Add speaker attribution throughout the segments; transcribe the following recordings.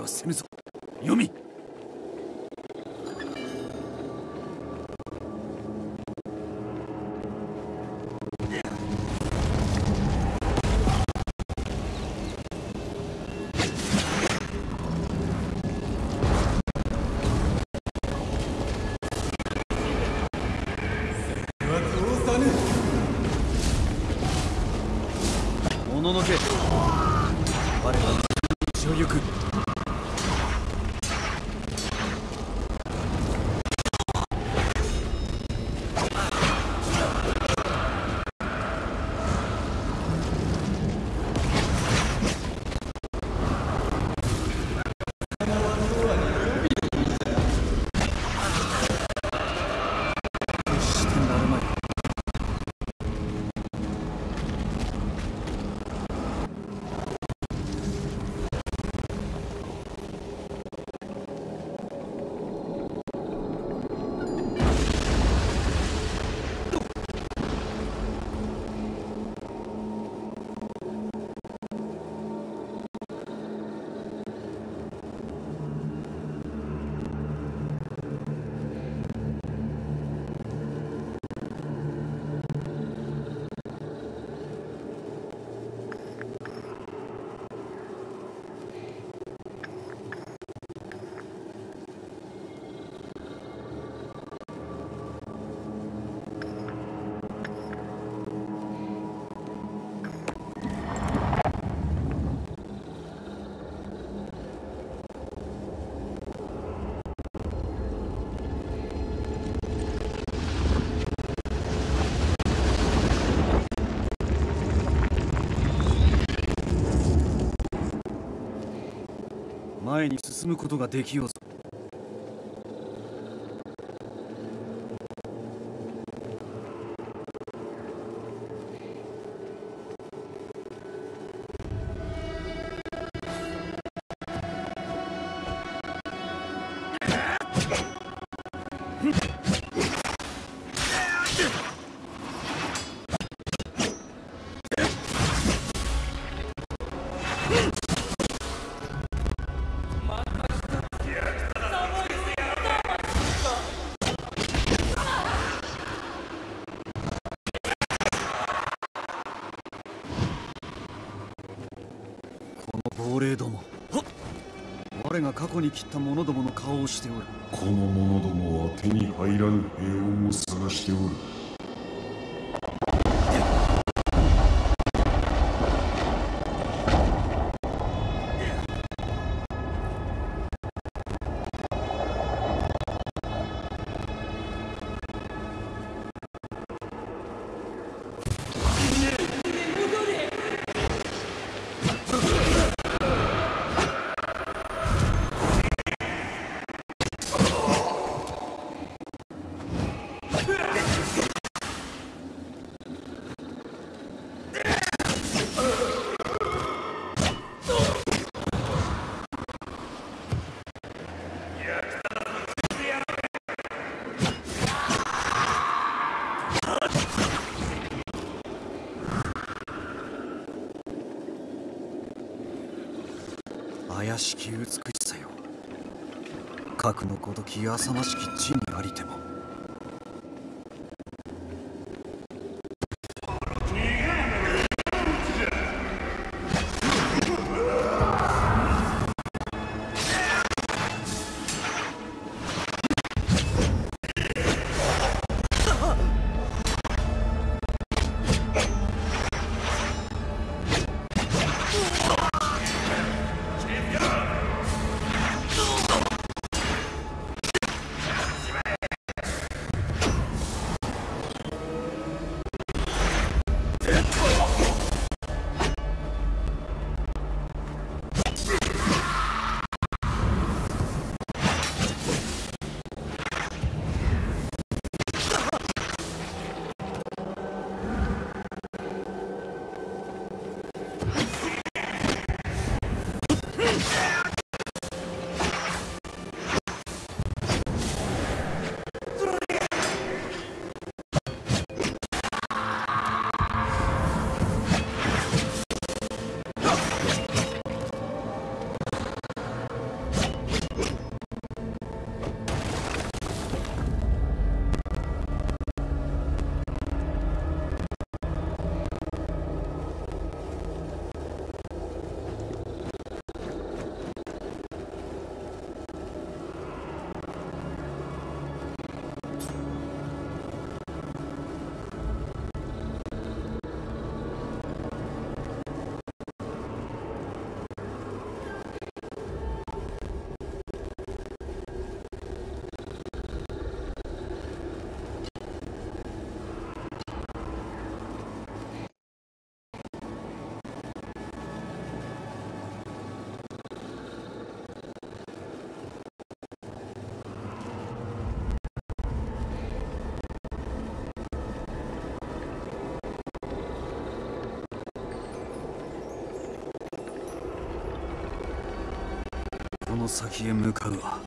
Speaker 1: はせぬぞ。読み。もののけ進むことができようぞ。亡霊ども。我が過去に切った者どもの顔をしておる。
Speaker 2: この者どもは手に入らぬ平穏を探しておる。しき美しさよ。核のごとき浅ましき地に
Speaker 1: 先へ向かうは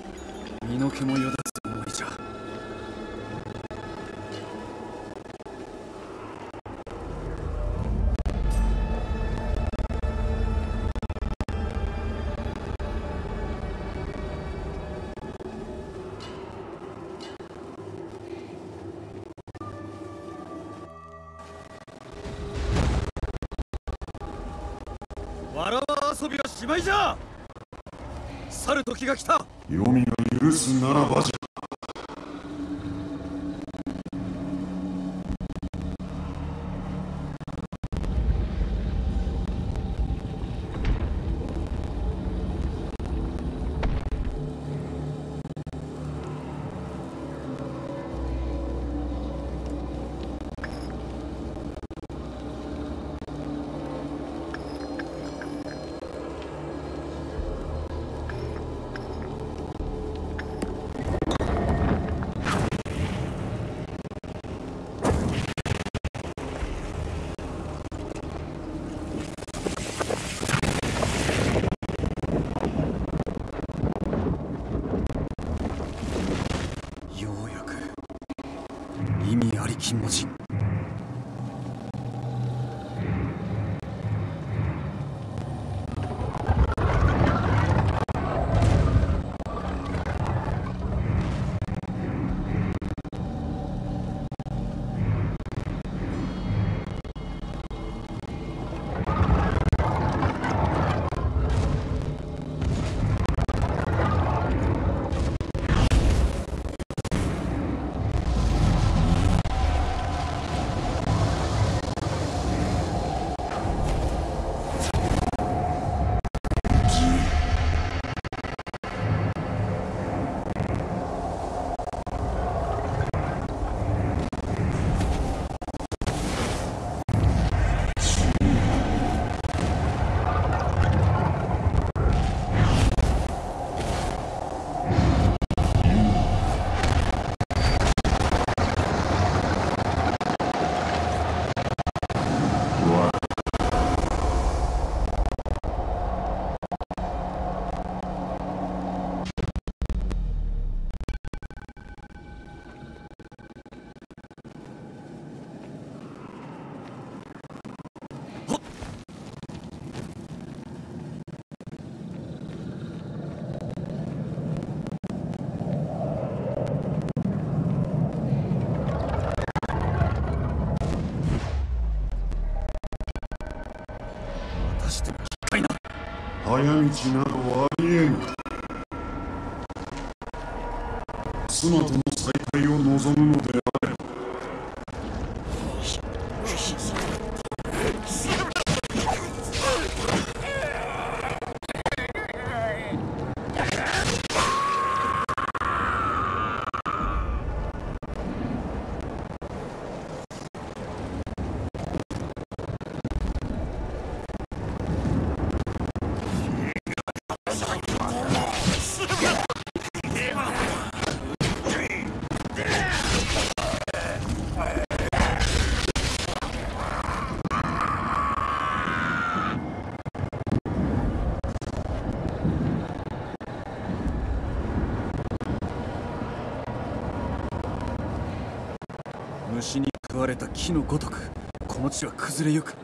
Speaker 1: 身の毛もよだつ思いじゃ。
Speaker 3: わらわ遊びはしまいじゃ。去る時が来た。
Speaker 2: 黄泉が許すならばじゃ。早道などありえぬ。妻との再会を望むのでれ
Speaker 1: た木のごとくこの地は崩れゆく。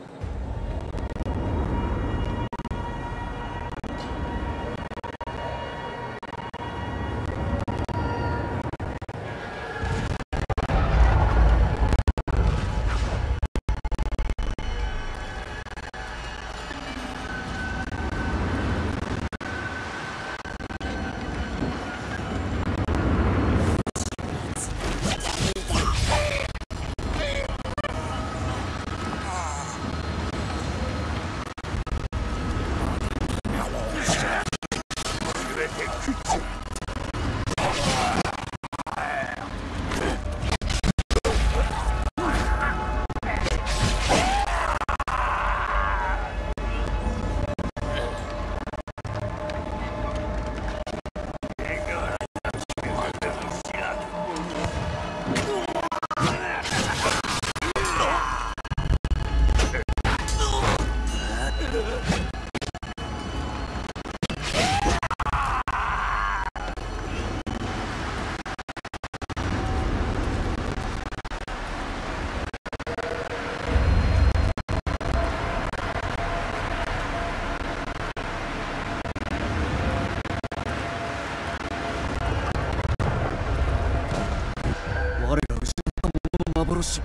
Speaker 1: 幻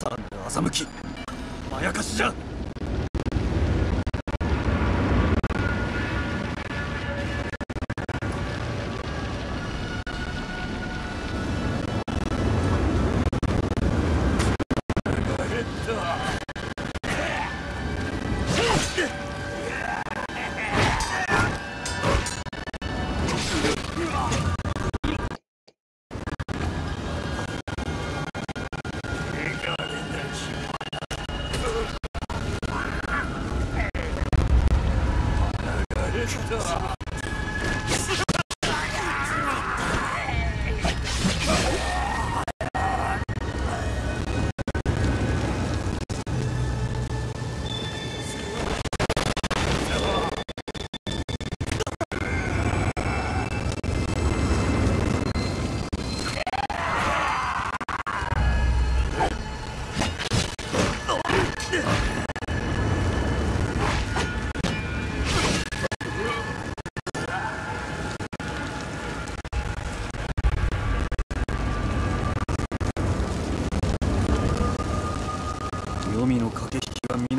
Speaker 1: さらなる欺き。まやかしじゃ。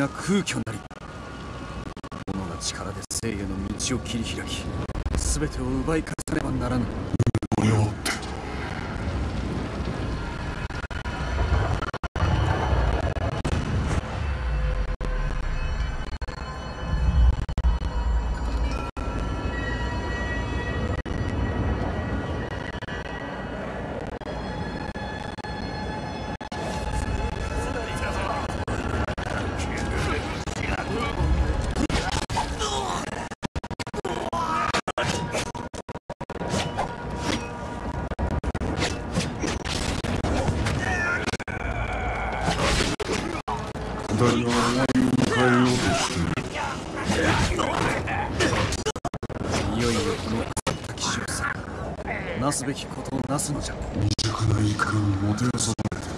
Speaker 1: が空虚なり己が力で生への道を切り開き全てを奪い返さねばならぬ。べきことをなすのじゃ。
Speaker 4: 未熟な怒りにもてあそばれて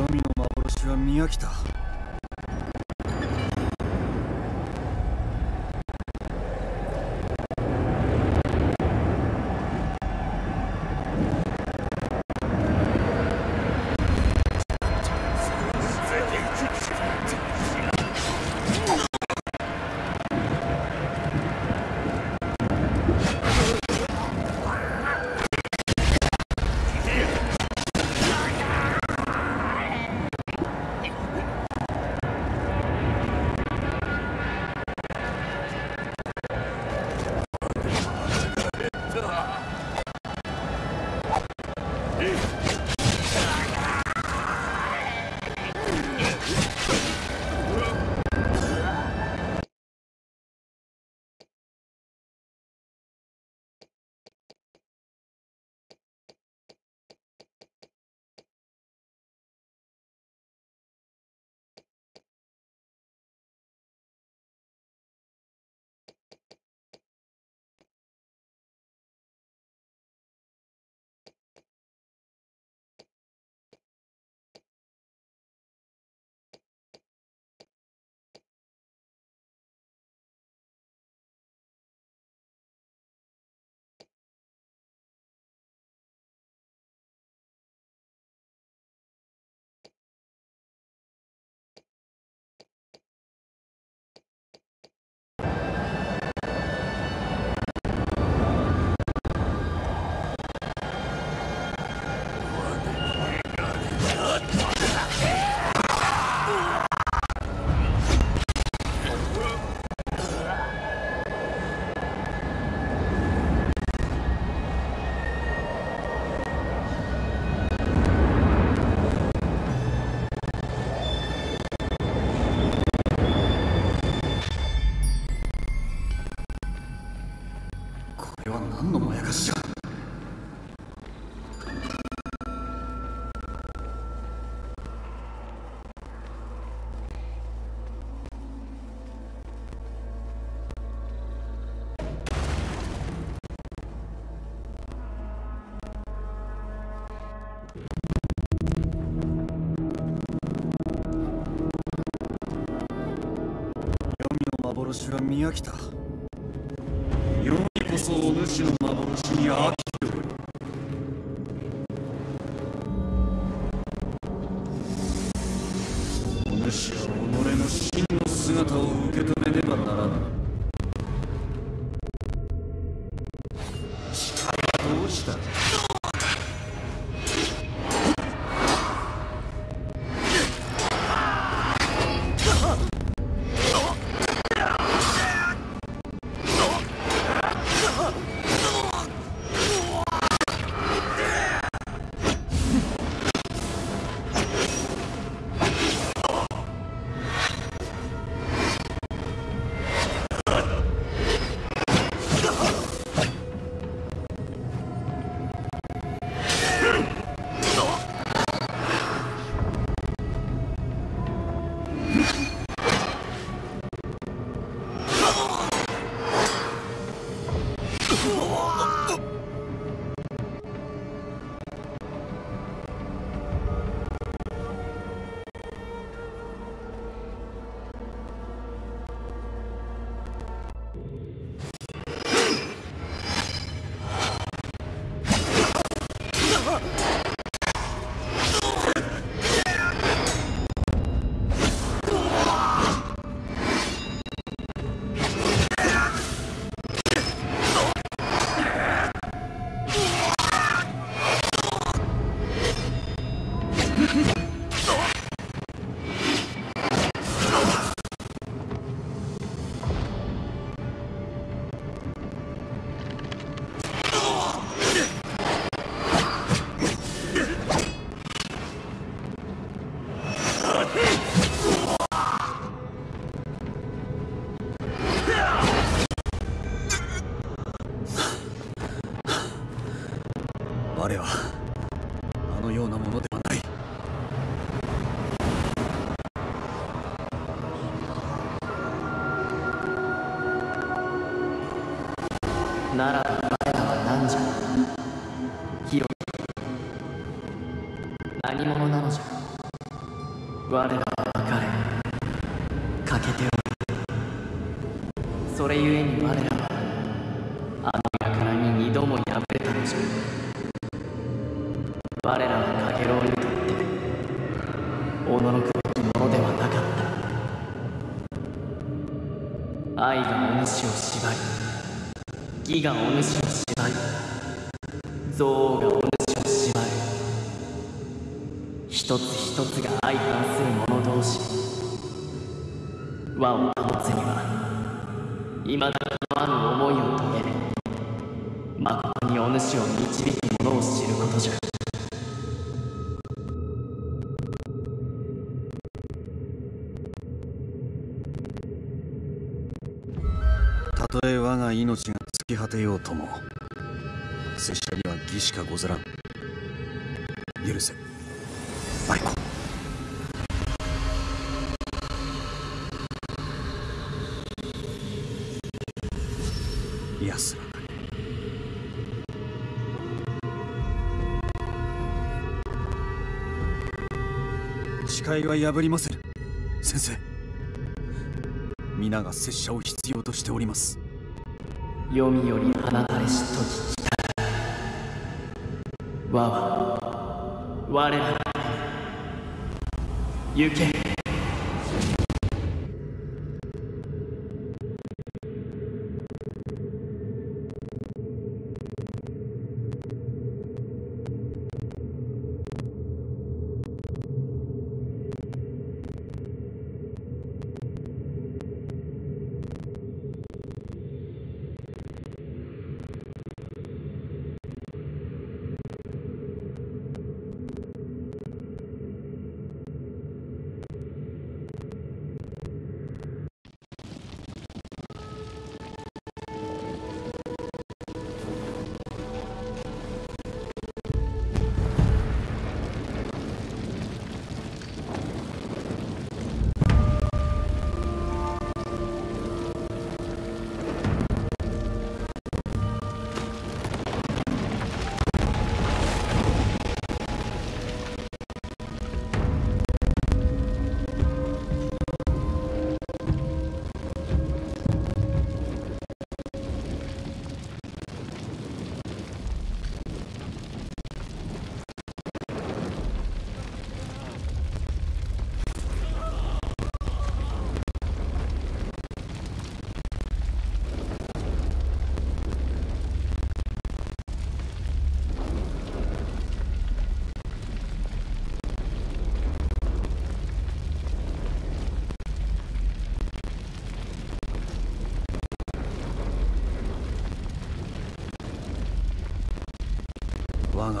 Speaker 1: 黄泉の幻は見飽きた。幻が見飽きた。
Speaker 4: 世にこそお主の幻に飽
Speaker 5: 何者なのじゃ？我らは別れ欠けておる。それゆえに我らはあの輩に二度も敗れたのじゃ。我らはかげろうにとっておののくべきものではなかった。愛がお主を縛り義がお主を和を保つにはいまだかのある思いを遂げる誠にお主を導く者を知ることじゃ。
Speaker 1: たとえ我が命が尽き果てようとも拙者には義しかござらん。許せ。誓いは破りませる先生。皆が拙者を必要としております。
Speaker 5: 読みより放たれしと聞きた。我は我ら行け。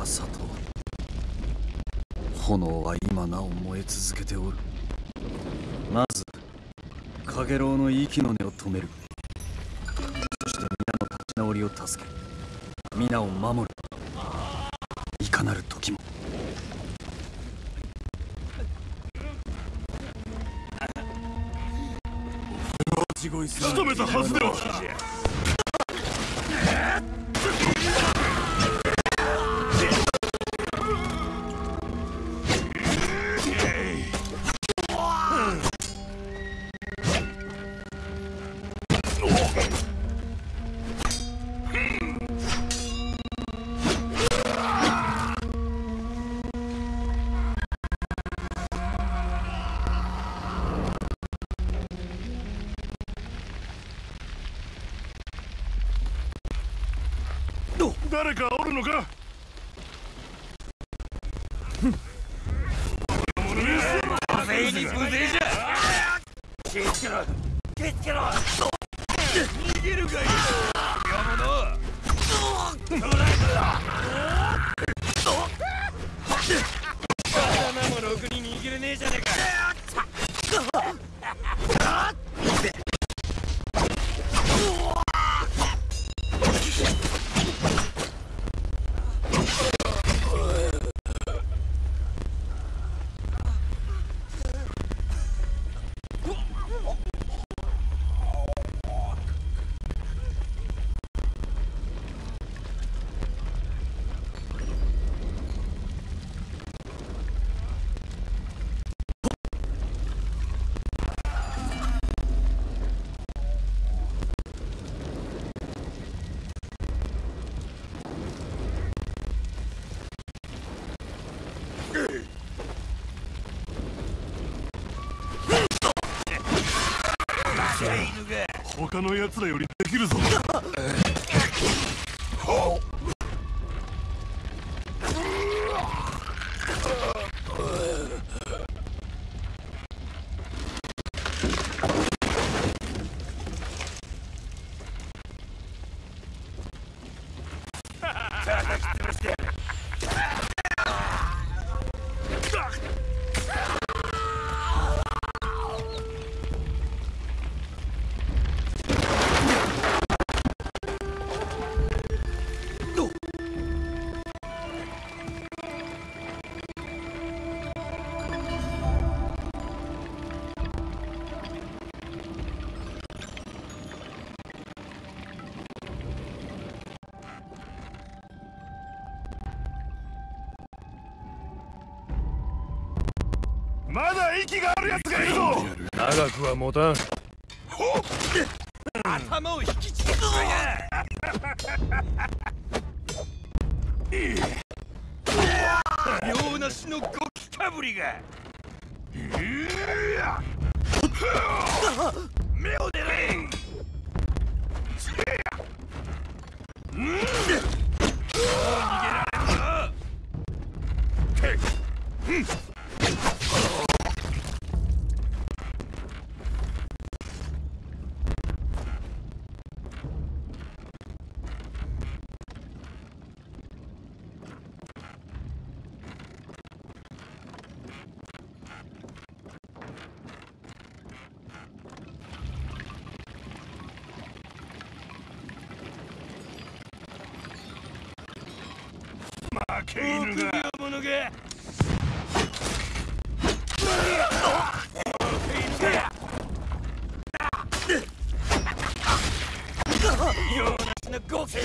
Speaker 1: が里炎は今なお燃え続けておる。まず陽炎の息の根を止める。そして皆の立ち直りを助け皆を守る。いかなる時も。
Speaker 5: 仕留めたはずでは。誰かおるのか？他の奴らよりできるぞ。長くは持たん。頭を引きちぎるぞや。用なしのゴキかぶりが。目を出れんうん逃げられんぞ負け犬が者が用なしのゴキ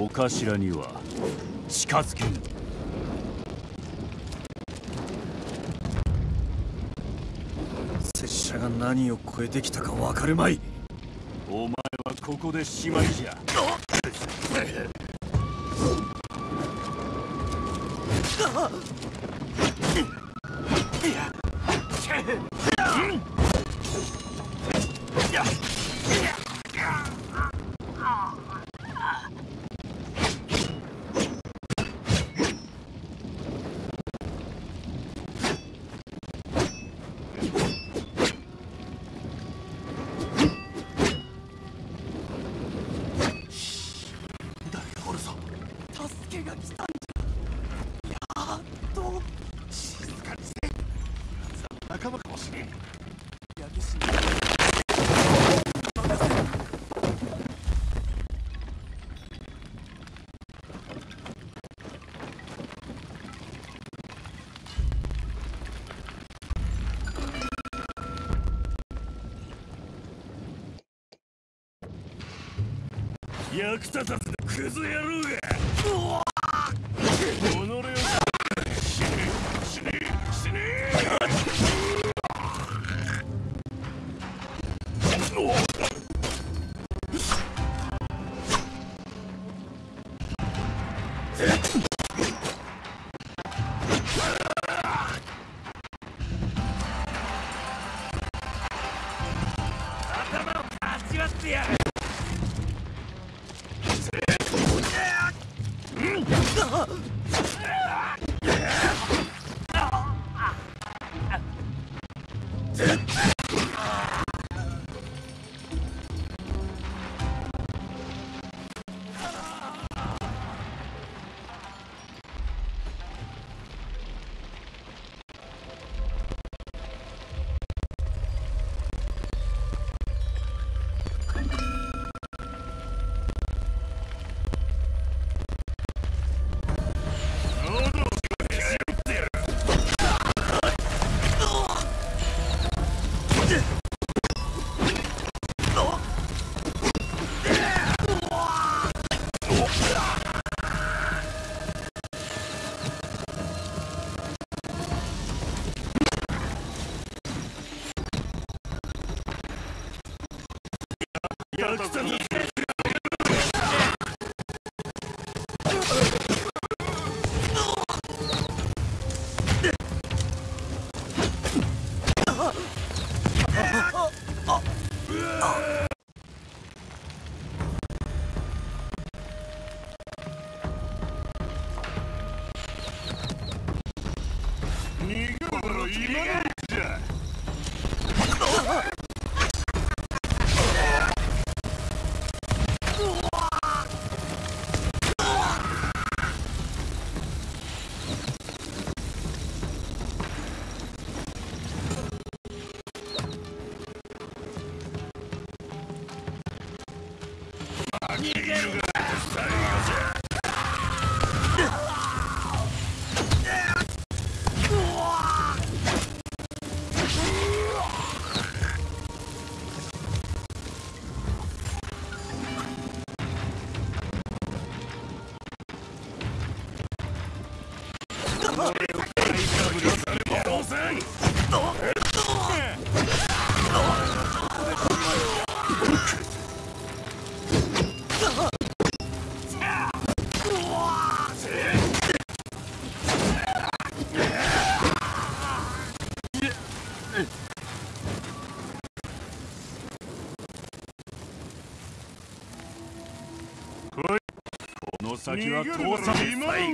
Speaker 5: お頭には。近づけ。ぬ
Speaker 1: 拙者が何を超えてきたか分かるまい。
Speaker 5: お前はここでしまいじゃ
Speaker 6: 役立たずのクズ野郎が。己を死ね。死ね。死ね。頭を先は通さない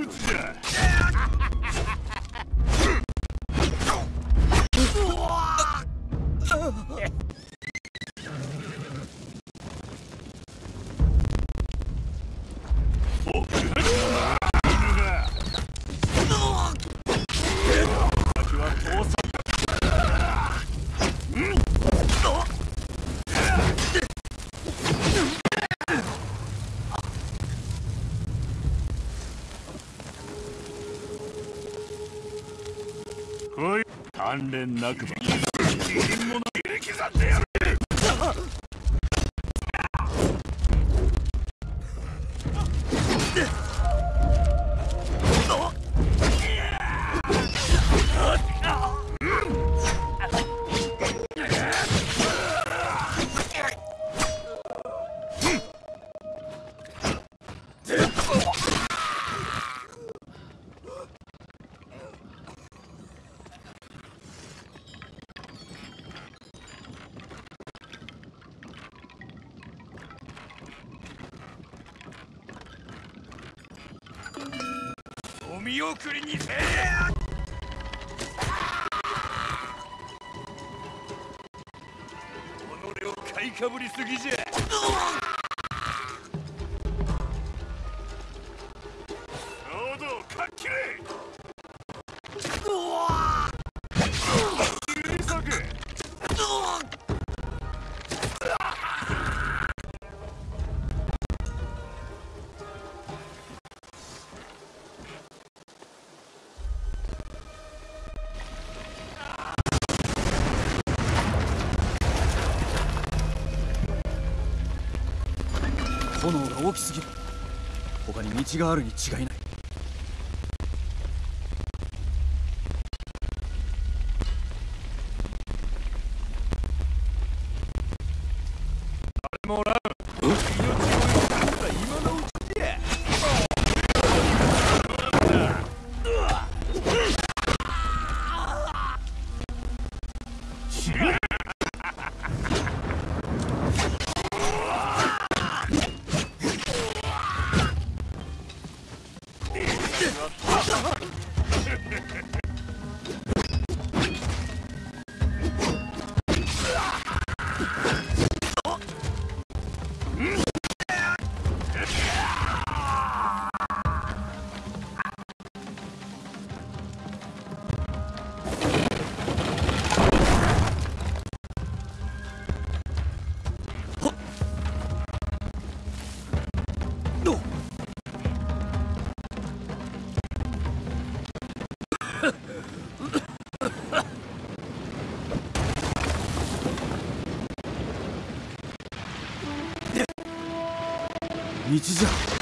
Speaker 6: 関連なくば。
Speaker 4: 買いき
Speaker 1: すぎる。他に道があるに違いない。道じゃ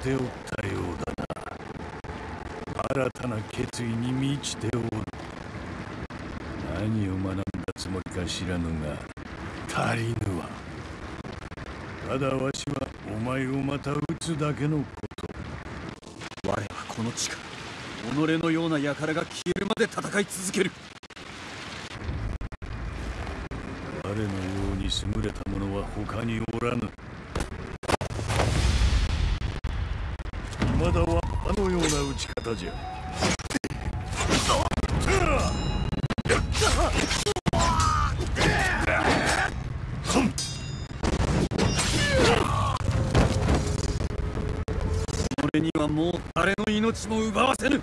Speaker 4: ておったようだな。新たな決意に満ちておる。何を学んだつもりか知らぬが足りぬわ。ただわしはお前をまた撃つだけのこと。
Speaker 1: 我はこの地から己のような輩が消えるまで戦い続ける。
Speaker 4: 我のように優れた者は他におらぬ
Speaker 1: 俺にはもう誰の命も奪わせぬ。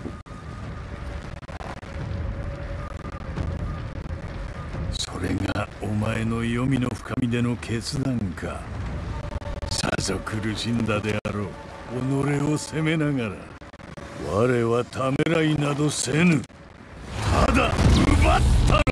Speaker 4: それがお前の黄泉の深みでの決断か。さぞ苦しんだであろう。己を責めながら。我はためらいなどせぬ。ただ奪った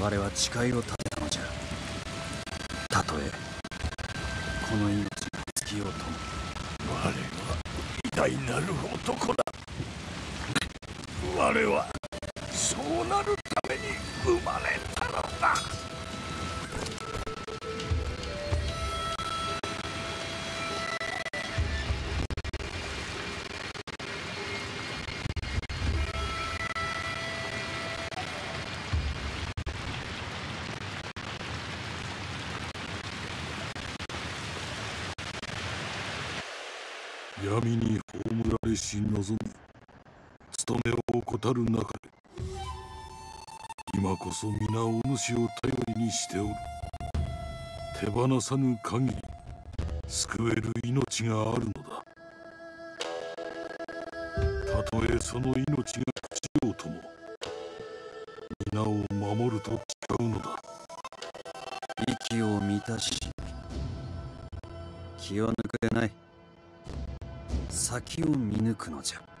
Speaker 4: 我は
Speaker 1: 誓いを立てたのじゃ。たとえこの命が尽きようとも。
Speaker 4: 我は偉大なる男だ。闇に葬られし望み務めを怠る中で今こそ皆お主を頼りにしておる。手放さぬ限り救える命があるのだ。たとえその命が朽ちようとも皆を守ると誓うのだ。
Speaker 1: 息を満たし気を抜くでない。先を見抜くのじゃ。